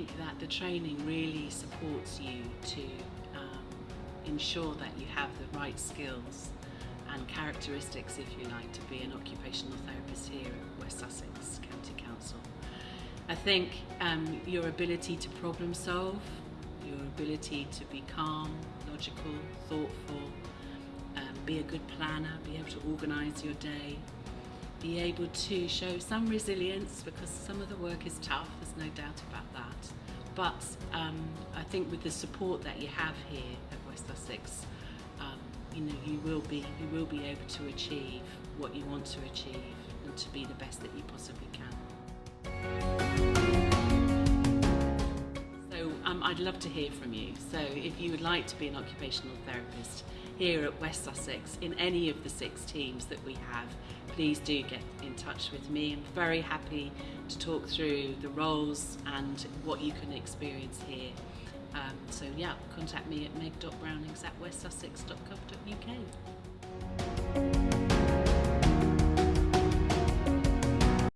think that the training really supports you to um, ensure that you have the right skills and characteristics, if you like, to be an occupational therapist here at West Sussex County Council. I think um, your ability to problem solve, your ability to be calm, logical, thoughtful, um, be a good planner, be able to organise your day, be able to show some resilience because some of the work is tough, there's no doubt about that. But um, I think with the support that you have here at West Sussex, um, you know, you will be you will be able to achieve what you want to achieve and to be the best that you possibly can. I'd love to hear from you. So if you would like to be an occupational therapist here at West Sussex in any of the six teams that we have, please do get in touch with me. I'm very happy to talk through the roles and what you can experience here. Um, so yeah, contact me at meg.brownings at westsussex.gov.uk.